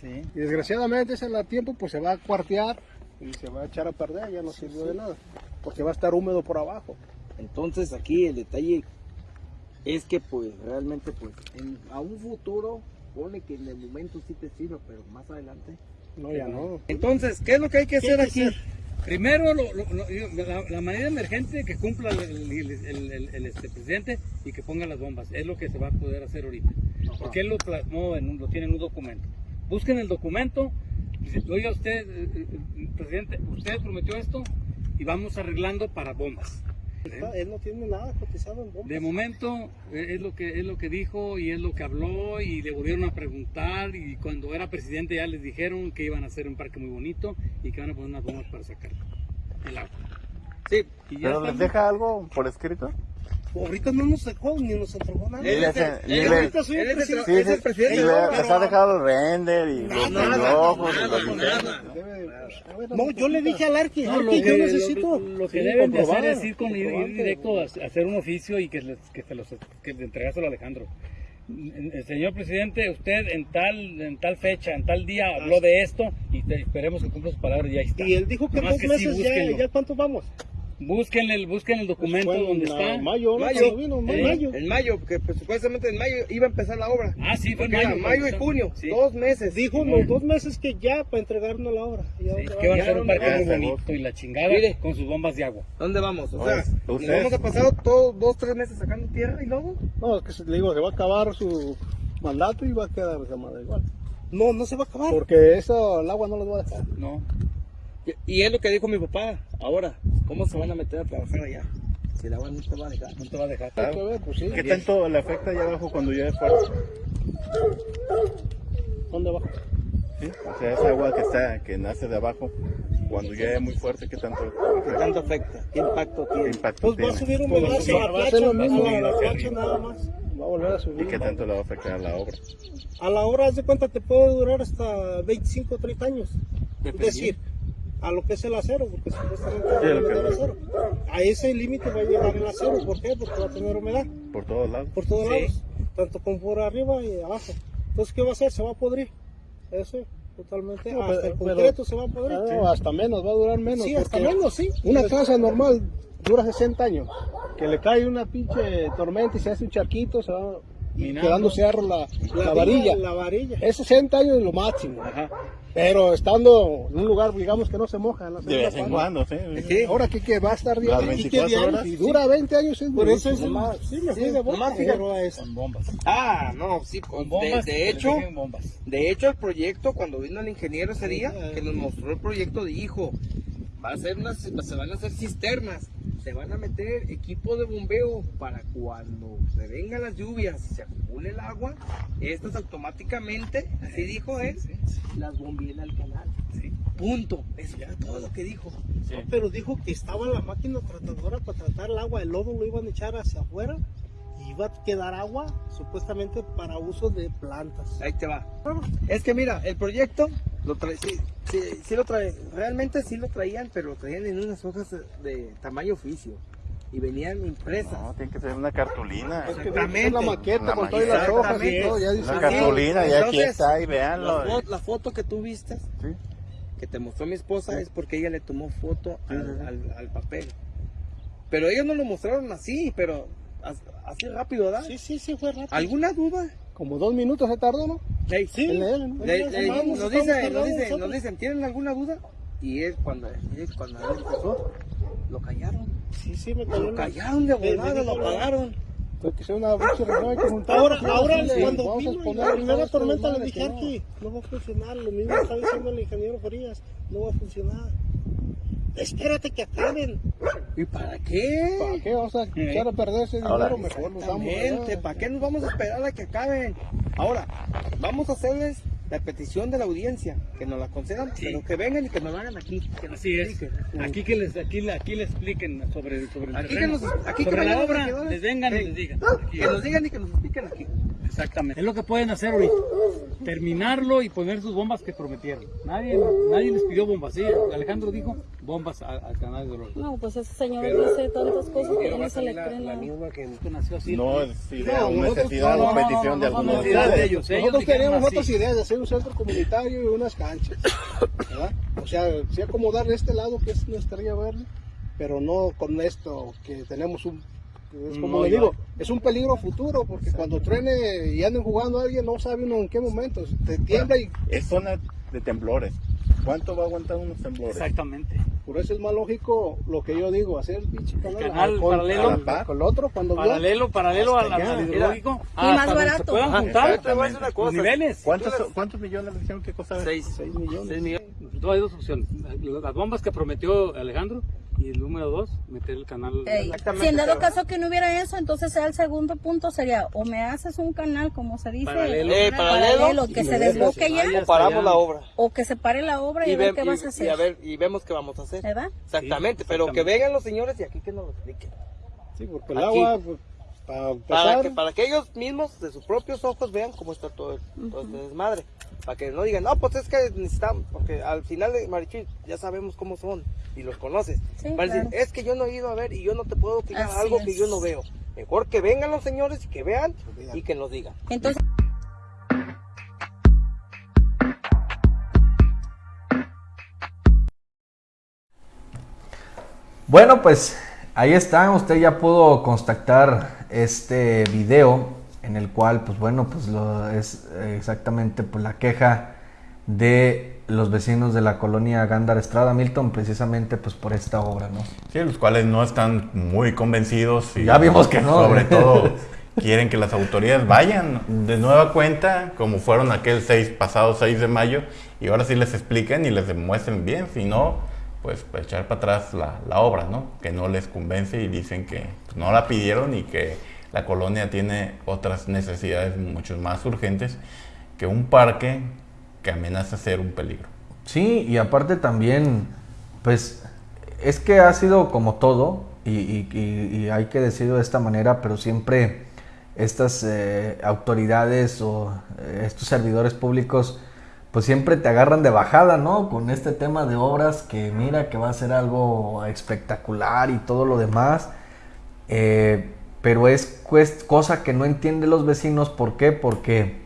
Sí. Y desgraciadamente ese la tiempo pues se va a cuartear y se va a echar a perder, ya no sirvió de nada. Porque va a estar húmedo por abajo. Entonces aquí el detalle es que pues realmente pues en- a un futuro pone que en el momento sí te sirva, pero más adelante. No, ya no. Entonces, ¿qué es lo que hay que hacer aquí? Primero, lo- lo- lo- la, la manera emergente que cumpla el, el- el- el- el, este, presidente y que ponga las bombas. Es lo que se va a poder hacer ahorita. Porque él lo plasmó, en un- lo tiene en un documento. Busquen el documento. dice, Oiga, usted, eh, eh, presidente, usted prometió esto y vamos arreglando para bombas. Está- Él no tiene nada cotizado en bombas. De momento eh, es lo que es lo que dijo y es lo que habló y le volvieron a preguntar y cuando era presidente ya les dijeron que iban a hacer un parque muy bonito y que van a poner unas bombas para sacar el agua. Sí, Y ya ¿Pero les deja algo por escrito? Ahorita no nos dejó ni nos entregó nada. Y y él ahorita soy es el presidente. Sí, Es el sí, presidente, y les ha dejado el render y los nada, relojos y nada, los con diseños. nada. No, yo le dije al Arqui, No, Arqui, que, yo lo- necesito. lo que Sí, deben de hacer es ir, con, ir, directo a, a hacer un oficio y que, les, que se los que le entregárselo a Alejandro. Señor presidente, usted en tal en tal fecha, en tal día habló de esto y te- esperemos que cumpla sus palabras y ahí está. Y él dijo que Nomás dos que sí, meses ya, ya cuánto vamos. Búsquenle, el- busquen el documento en, donde está. Mayo, ¿no? Mayo. Cuando vino, en Sí. mayo. En mayo, porque pues, supuestamente en mayo iba a empezar la obra. Ah, sí, fue en mayo. mayo y junio, Sí. dos meses. Dijo los dos meses que ya para entregarnos la obra. Ya Sí, que van a va. hacer un parque muy bonito y la chingada Mire. con sus bombas de agua. ¿Dónde vamos? O No, sea, nos ustedes- vamos a pasar todos dos, tres meses sacando tierra y luego. No, es que se- le digo, se va a acabar su mandato y va a quedar esa madre igual. No, no se va a acabar. Porque eso, el agua no los va a dejar. No. Y- es lo que dijo mi papá. Ahora, ¿cómo se van a meter a trabajar allá? Si el agua no te va a dejar. No te va a dejar. Ver, pues sí. ¿Qué tanto le afecta allá abajo cuando llueve fuerte? ¿Dónde va? ¿Sí? O sea, esa agua que está, que nace de abajo, cuando llueve muy fuerte, ¿qué tanto, ¿Qué tanto afecta? ¿Qué impacto qué tiene? impacto Pues va a subir un Pues pedazo sí, a va a placha, ser lo a mismo. la- a la placha nada más. va a volver a subir. ¿Y qué tanto le va a afectar a la obra? A la obra, haz de cuenta, te puede durar hasta 25 o 30 años. Es decir, a lo que es el acero, porque supuestamente a el acero. A ese límite va a llegar el acero, ¿por qué? Porque va a tener humedad. Por todos lados. Por todos lados, tanto como por arriba y abajo. Entonces, ¿qué va a hacer? Se va a podrir. Eso, totalmente. hasta el concreto se va a podrir. hasta menos, va a durar menos. Sí, hasta menos, sí. Una casa normal dura 60 años. Que le cae una pinche tormenta y se hace un charquito, se va quedando cerro la, la, varilla. La varilla. Es 60 años lo máximo. Ajá. Pero estando en un lugar, digamos, que no se moja. La de vez en cuando, sí. sí. Ahora que, que va a estar bien. 24 horas. Y dura 20 años. Es Por eso es más. Sí, me fui de bomba, Con bombas. Ah, no, sí, con bombas. De, de hecho, bombas. de hecho, el proyecto, cuando vino el ingeniero ese día, que nos mostró el proyecto, dijo, va a ser unas, se van a hacer cisternas se van a meter equipo de bombeo para cuando se vengan las lluvias y se acumule el agua, estas automáticamente, así dijo él, las bombeen al canal. Punto. Eso fue todo lo que dijo. pero dijo que estaba la máquina tratadora para tratar el agua, el lodo lo iban a echar hacia afuera iba a quedar agua supuestamente para uso de plantas. Ahí te va. Es que mira, el proyecto lo trae, sí, sí, lo trae, realmente sí lo traían, pero lo traían en unas hojas de tamaño oficio y venían impresas. No, tiene que ser una cartulina. Exactamente. la maqueta con todas las hojas y todo, ya dice. cartulina, ya aquí está, y veanlo. La, foto que tú viste, que te mostró mi esposa, es porque ella le tomó foto al, al, papel. Pero ellos no lo mostraron así, pero así rápido, ¿verdad? Sí, sí, sí, fue rápido. ¿Alguna duda? Como dos minutos se tardó, ¿no? sí. nos, dicen, nos, dicen, nos dicen, ¿tienen alguna duda? Y es cuando, es cuando él empezó, lo callaron. Sí, sí, me callaron. Lo callaron de volada, lo apagaron. que sea una que juntar. Ahora, ahora cuando vino la primera tormenta le dije que no va a funcionar, lo mismo está diciendo el ingeniero Frías, no va a funcionar. Espérate que acaben. ¿Y para qué? ¿Para qué vamos a echar a perder ese dinero? Mejor nos vamos. ¿Para qué nos vamos a esperar a que acaben? Ahora, vamos a hacerles la petición de la audiencia, que nos la concedan, pero que vengan y que nos hagan aquí. Que nos Así es. Aquí que les, aquí, aquí les expliquen sobre, sobre el aquí Que nos, aquí sobre la obra, les vengan y les digan. que nos digan y que nos expliquen aquí. Exactamente. Es lo que pueden hacer ahorita. Terminarlo y poner sus bombas que prometieron. Nadie, nadie les pidió bombas. Sí, Alejandro dijo bombas al canal de Oro. No, pues ese señor dice tantas cosas que no se le creen la, misma que nació así. No es idea o necesidad o petición de algunos de ellos. Nosotros teníamos otras ideas de hacer un centro comunitario y unas canchas. ¿verdad? O sea, sí acomodar este lado que es nuestra ría verde, pero no con esto que tenemos un es como le digo, es un peligro futuro porque cuando truene y anden jugando a alguien no sabe uno en qué momento, te tiembla y... Es zona de temblores. ¿Cuánto va a aguantar unos temblores? Exactamente. Por eso es más lógico lo que yo digo, hacer pinche canal, canal paralelo con el otro cuando paralelo, paralelo al, hidrológico. Y más barato. puedan juntar niveles. ¿Cuántos, ¿Cuántos millones le dijeron que costaba? Seis. Seis millones. Seis millones. Hay dos opciones. Las bombas que prometió Alejandro y el número dos, meter el canal. si en dado caso que no hubiera eso, entonces el segundo punto sería o me haces un canal, como se dice, paralelo, eh, paralelo, que se desbloque ya, o paramos la obra. O que se pare la obra y, ver qué vas a hacer. Y, a ver, y vemos qué vamos a hacer. ¿Verdad? Exactamente, pero que vengan los señores y aquí que nos lo expliquen. Sí, porque el agua... Pues, para, que, para que ellos mismos de sus propios ojos vean cómo está todo, todo este desmadre. Para que no digan, no, pues es que necesitamos, porque al final de Marichil ya sabemos cómo son y los conoces. decir, es que yo no he ido a ver y yo no te puedo opinar algo que yo no veo. Mejor que vengan los señores y que vean y que nos digan. Entonces. Bueno, pues ahí está, usted ya pudo constatar este video en el cual, pues bueno, pues lo es exactamente pues, la queja de los vecinos de la colonia Gándara Estrada Milton precisamente pues por esta obra, ¿no? Sí, los cuales no están muy convencidos y ya vimos que no. Sobre todo quieren que las autoridades vayan de nueva cuenta como fueron aquel 6 pasado 6 de mayo y ahora sí les expliquen y les demuestren bien, si no pues, pues echar para atrás la, la, obra, ¿no? Que no les convence y dicen que pues, no la pidieron y que la colonia tiene otras necesidades mucho más urgentes que un parque que amenaza ser un peligro. Sí, y aparte también, pues es que ha sido como todo, y, hay que decirlo de esta manera, pero siempre estas eh, autoridades o eh, estos servidores públicos pues siempre te agarran de bajada, ¿no? Con este tema de obras que mira que va a ser algo espectacular y todo lo demás. Eh, pero es cosa que no entienden los vecinos. ¿Por qué? Porque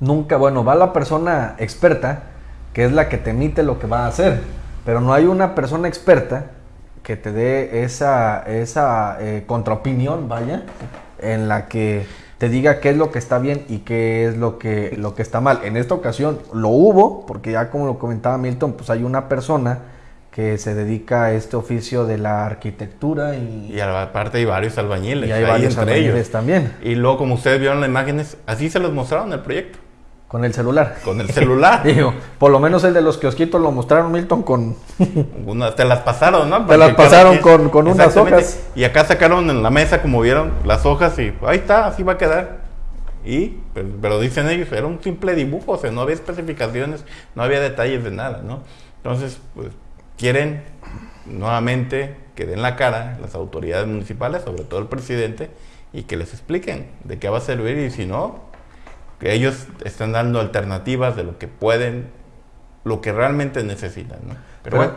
nunca, bueno, va la persona experta, que es la que te emite lo que va a hacer. Pero no hay una persona experta que te dé esa, esa eh, contraopinión, vaya, en la que te diga qué es lo que está bien y qué es lo que, lo que está mal. En esta ocasión lo hubo, porque ya como lo comentaba Milton, pues hay una persona que se dedica a este oficio de la arquitectura y... Y aparte hay varios albañiles. Y hay varios albañiles también. Y luego, como ustedes vieron las imágenes, así se los mostraron el proyecto. Con el celular. Con el celular. Digo, por lo menos el de los kiosquitos lo mostraron Milton con... te las pasaron, ¿no? te las pasaron con, con unas hojas. Y acá sacaron en la mesa, como vieron, las hojas y ahí está, así va a quedar. Y, pues, pero, dicen ellos, era un simple dibujo, o sea, no había especificaciones, no había detalles de nada, ¿no? Entonces, pues, quieren nuevamente que den la cara las autoridades municipales, sobre todo el presidente, y que les expliquen de qué va a servir y si no, que ellos están dando alternativas de lo que pueden, lo que realmente necesitan. ¿no? Pero, bueno.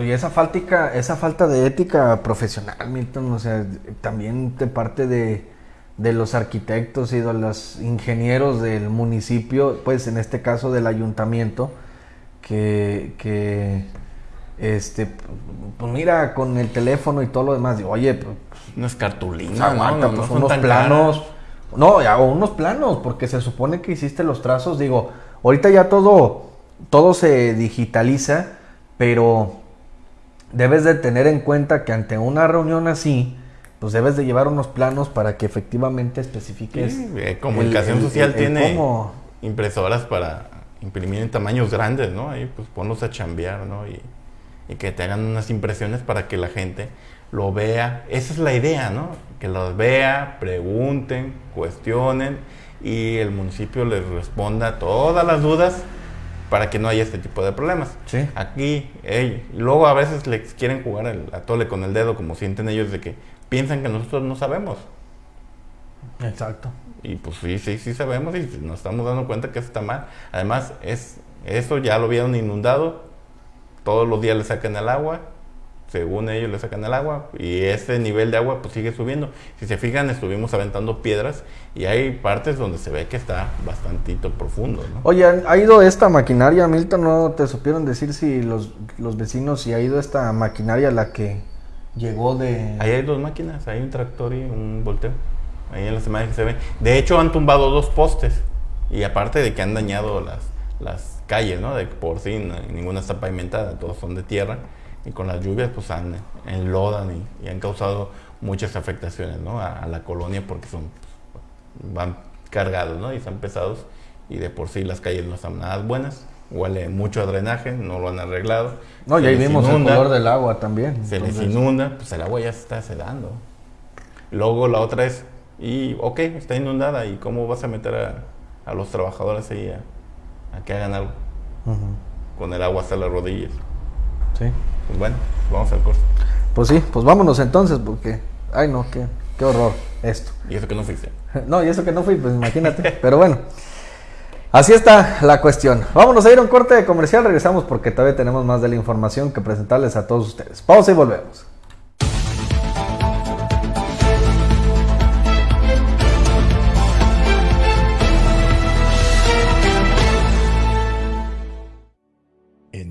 Y esa falta, esa falta de ética profesional, Milton, o sea, también de parte de, de los arquitectos y de los ingenieros del municipio, pues en este caso del ayuntamiento, que, que este, pues mira, con el teléfono y todo lo demás, digo, oye, pues, no es cartulina, no, pues unos planos. No, o unos planos, porque se supone que hiciste los trazos. Digo, ahorita ya todo, todo se digitaliza, pero debes de tener en cuenta que ante una reunión así, pues debes de llevar unos planos para que efectivamente especifiques. Sí, eh, comunicación social tiene impresoras para imprimir en tamaños grandes, ¿no? Ahí pues ponlos a chambear, ¿no? Y, y que te hagan unas impresiones para que la gente lo vea. Esa es la idea, ¿no? Que los vea, pregunten, cuestionen y el municipio les responda todas las dudas para que no haya este tipo de problemas. Sí. Aquí, luego a veces les quieren jugar el atole con el dedo, como sienten ellos de que piensan que nosotros no sabemos. Exacto. Y pues sí, sí, sí sabemos y nos estamos dando cuenta que eso está mal. Además, es, eso ya lo vieron inundado, todos los días le sacan el agua, según ellos le sacan el agua y ese nivel de agua pues sigue subiendo. Si se fijan, estuvimos aventando piedras y hay partes donde se ve que está bastantito profundo. ¿no? Oye, ¿ha ido esta maquinaria, Milton? ¿No te supieron decir si los, los vecinos, si ha ido esta maquinaria la que llegó de...? Ahí hay dos máquinas, hay un tractor y un volteo. Ahí en las imágenes se ve. De hecho, han tumbado dos postes y aparte de que han dañado las, las calles, ¿no? De por sí ninguna está pavimentada, todos son de tierra y con las lluvias pues han, enlodan y, han causado muchas afectaciones ¿no? a, la colonia porque son van cargados ¿no? y están pesados y de por sí las calles no están nada buenas huele mucho a drenaje, no lo han arreglado. No, y ahí vimos el color del agua también. Se les inunda, pues el agua ya se está sedando. Luego la otra es, y ok, está inundada, ¿y cómo vas a meter a, los trabajadores ahí a, que hagan algo? Con el agua hasta las rodillas. Sí. Pues bueno, vamos al curso. Pues sí, pues vámonos entonces, porque, ay no, qué, qué horror esto. Y eso que no fuiste. No, y eso que no fui, pues imagínate. Pero bueno, así está la cuestión. Vámonos a ir a un corte comercial, regresamos porque todavía tenemos más de la información que presentarles a todos ustedes. Pausa y volvemos.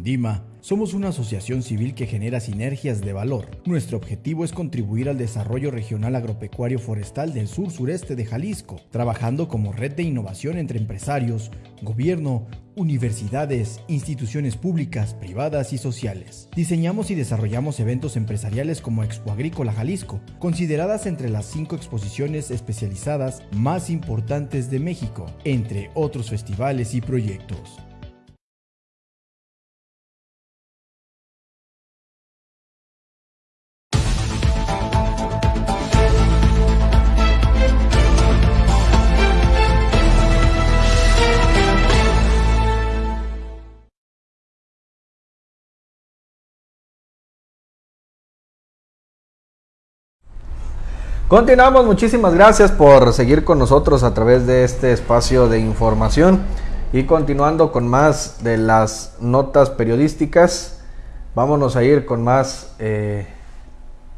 Dima somos una asociación civil que genera sinergias de valor. Nuestro objetivo es contribuir al desarrollo regional agropecuario forestal del sur-sureste de Jalisco, trabajando como red de innovación entre empresarios, gobierno, universidades, instituciones públicas, privadas y sociales. Diseñamos y desarrollamos eventos empresariales como Expo Agrícola Jalisco, consideradas entre las cinco exposiciones especializadas más importantes de México, entre otros festivales y proyectos. Continuamos, muchísimas gracias por seguir con nosotros a través de este espacio de información y continuando con más de las notas periodísticas, vámonos a ir con más eh,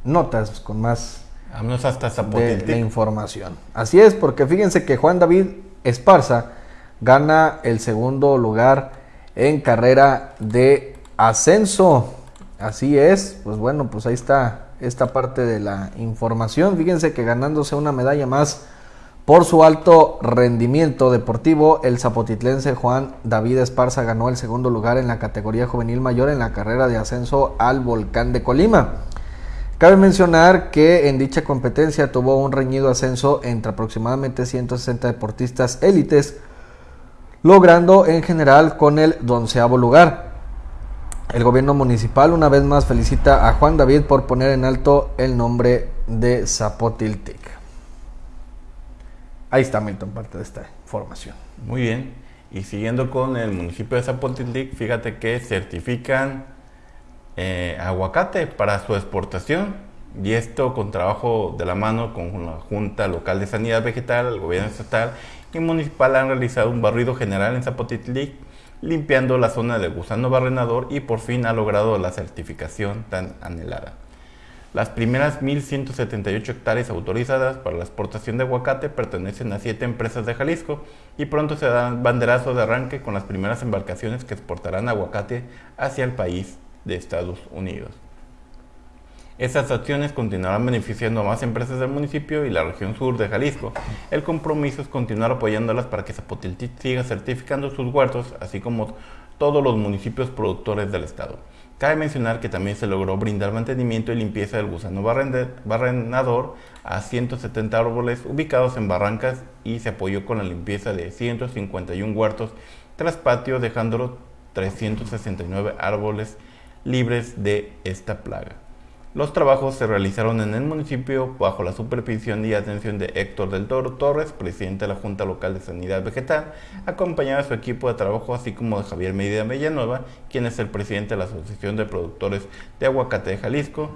notas, con más Vámonos hasta de, información. Así es, porque fíjense que Juan David Esparza gana el segundo lugar en carrera de ascenso. Así es, pues bueno, pues ahí está esta parte de la información. Fíjense que ganándose una medalla más por su alto rendimiento deportivo, el zapotitlense Juan David Esparza ganó el segundo lugar en la categoría juvenil mayor en la carrera de ascenso al volcán de Colima. Cabe mencionar que en dicha competencia tuvo un reñido ascenso entre aproximadamente 160 deportistas élites, logrando en general con el donceavo lugar. El gobierno municipal una vez más felicita a Juan David por poner en alto el nombre de Zapotiltic. Ahí está Milton, parte de esta información. Muy bien. Y siguiendo con el municipio de Zapotiltic, fíjate que certifican eh, aguacate para su exportación. Y esto con trabajo de la mano con la Junta Local de Sanidad Vegetal, el gobierno estatal y municipal han realizado un barrido general en Zapotiltic limpiando la zona del gusano barrenador y por fin ha logrado la certificación tan anhelada. Las primeras 1.178 hectáreas autorizadas para la exportación de aguacate pertenecen a siete empresas de Jalisco y pronto se dan banderazo de arranque con las primeras embarcaciones que exportarán aguacate hacia el país de Estados Unidos. Estas acciones continuarán beneficiando a más empresas del municipio y la región sur de Jalisco. El compromiso es continuar apoyándolas para que Zapotiltic siga certificando sus huertos, así como todos los municipios productores del estado. Cabe mencionar que también se logró brindar mantenimiento y limpieza del gusano barrenador a 170 árboles ubicados en barrancas y se apoyó con la limpieza de 151 huertos tras patio, dejándolo 369 árboles libres de esta plaga. Los trabajos se realizaron en el municipio bajo la supervisión y atención de Héctor del Toro Torres, presidente de la Junta Local de Sanidad Vegetal, acompañado de su equipo de trabajo, así como de Javier Medina Villanueva, quien es el presidente de la Asociación de Productores de Aguacate de Jalisco,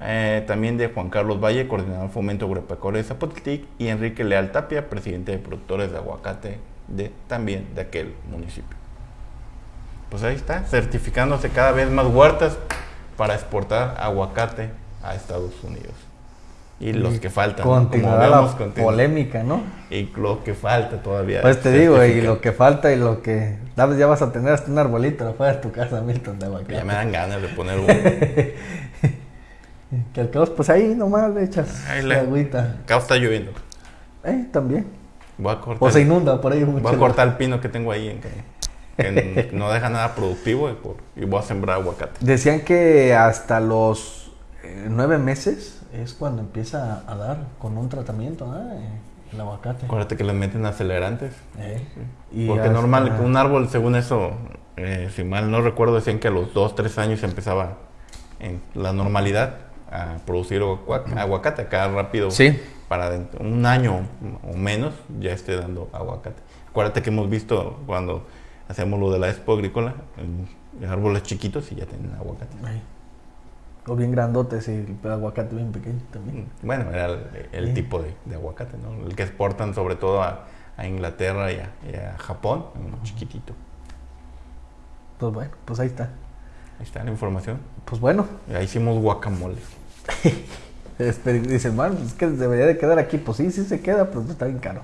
eh, también de Juan Carlos Valle, coordinador Fomento Agropecuario de Zapotiltic, y Enrique Leal Tapia, presidente de Productores de Aguacate de, también de aquel municipio. Pues ahí está, certificándose cada vez más huertas para exportar aguacate a Estados Unidos. Y, los que faltan. Continuará la polémica, ¿no? Y lo que falta todavía. Pues te digo, y lo que falta y lo que... Ya vas a tener hasta un arbolito afuera de tu casa, Milton, de aguacate. Ya me dan ganas de poner uno. que al caos, pues ahí nomás le echas ahí la agüita. Acá está lloviendo. Eh, también. Voy a cortar, o se inunda por ahí mucho. Voy a cortar el pino que tengo ahí en que no deja nada productivo y, voy a sembrar aguacate. Decían que hasta los eh, nueve meses es cuando empieza a dar con un tratamiento eh, el aguacate. Acuérdate que le meten acelerantes. Eh, Porque normal, un árbol, según eso, si mal no recuerdo, decían que a los dos, tres años empezaba en la normalidad a producir aguacate acá rápido. Sí. Para un año o menos ya esté dando aguacate. Acuérdate que hemos visto cuando hacemos lo de la expo agrícola, árboles chiquitos y ya tienen aguacate. O bien grandotes y el aguacate bien pequeño también. Mm, bueno, era el, tipo de, aguacate, ¿no? El que exportan sobre todo a, Inglaterra y a, Japón, un chiquitito. Pues bueno, pues ahí está. Ahí está la información. Pues bueno. Ahí hicimos guacamole. Dicen, bueno, es que debería de quedar aquí. Pues sí, sí se queda, pero está bien caro.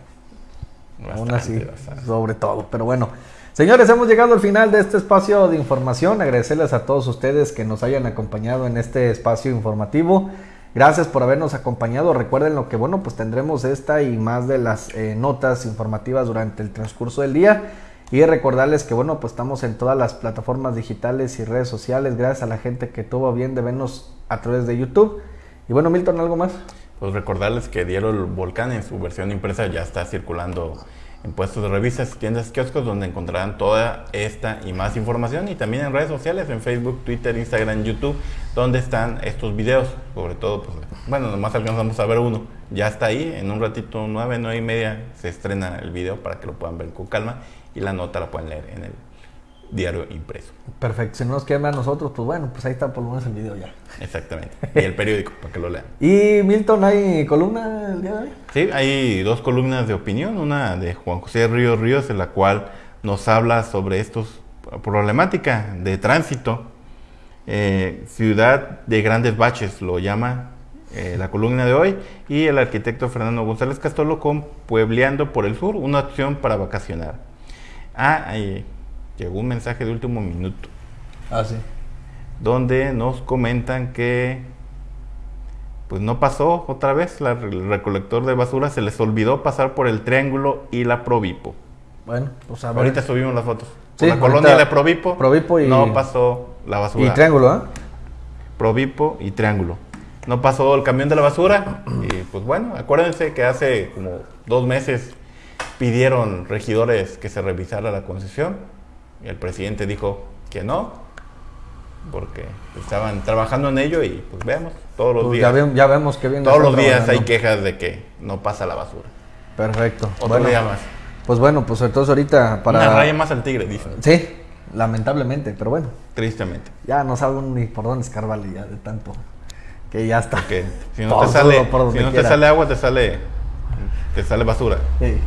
Aún así, sobre todo. Pero bueno, Señores, hemos llegado al final de este espacio de información. Agradecerles a todos ustedes que nos hayan acompañado en este espacio informativo. Gracias por habernos acompañado. Recuerden lo que, bueno, pues tendremos esta y más de las eh, notas informativas durante el transcurso del día. Y recordarles que, bueno, pues estamos en todas las plataformas digitales y redes sociales. Gracias a la gente que tuvo bien de vernos a través de YouTube. Y bueno, Milton, ¿algo más? Pues recordarles que Diario El Volcán en su versión impresa ya está circulando en puestos de revistas, tiendas, kioscos, donde encontrarán toda esta y más información. Y también en redes sociales, en Facebook, Twitter, Instagram, YouTube, donde están estos videos, sobre todo, pues, bueno, nomás alcanzamos a ver uno, ya está ahí, en un ratito, nueve, nueve y media, se estrena el video para que lo puedan ver con calma y la nota la pueden leer en el diario impreso. Perfecto, si no nos ver a nosotros, pues bueno, pues ahí está por lo menos el video ya. Exactamente. Y el periódico, para que lo lean. ¿Y Milton, hay columna el día de hoy? Sí, hay dos columnas de opinión, una de Juan José Ríos Ríos, en la cual nos habla sobre estos problemática de tránsito. Eh, ciudad de grandes baches lo llama eh, la columna de hoy y el arquitecto Fernando González Castolo con Puebleando por el Sur, una opción para vacacionar. Ah, ahí llegó un mensaje de último minuto. Ah, sí. Donde nos comentan que pues no pasó otra vez el recolector de basura, se les olvidó pasar por el triángulo y la Provipo. Bueno, pues a ver. Ahorita subimos las fotos. la colonia de Provipo, Provipo y... no pasó la basura. Y triángulo, ¿eh? Provipo y triángulo. No pasó el camión de la basura y pues bueno, acuérdense que hace como dos meses pidieron regidores que se revisara la concesión el presidente dijo que no, porque estaban trabajando en ello y pues veamos, todos los pues, días. Ya, vemos que viene. Todos los días hay quejas de que no pasa la basura. Perfecto. Otro día más. Pues bueno, pues entonces ahorita para... Una raya más al tigre, dicen. Sí, lamentablemente, pero bueno. Tristemente. Ya no sabe ni por dónde escarbarle ya de tanto que ya está. Que si no, te sale, si no te sale agua, te sale, te sale basura. Sí.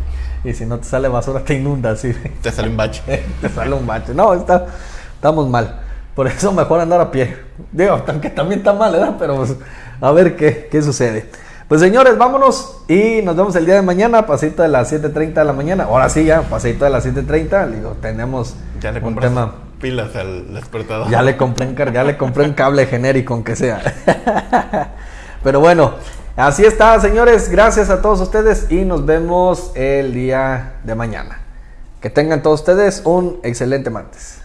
Y si no te sale basura, te inunda, sí. Te sale un bache. te sale un bache. No, está, estamos mal. Por eso mejor andar a pie. Digo, aunque también está mal, ¿verdad? Pero pues, a ver qué, qué sucede. Pues señores, vámonos y nos vemos el día de mañana, pasito de las 7.30 de la mañana. Ahora sí, ya, pasito de las 7.30. Digo, tenemos ya le un tema. pilas al despertador. Ya le compré un, ya le compré un cable genérico, aunque sea. Pero bueno, así está, señores. Gracias a todos ustedes y nos vemos el día de mañana. Que tengan todos ustedes un excelente martes.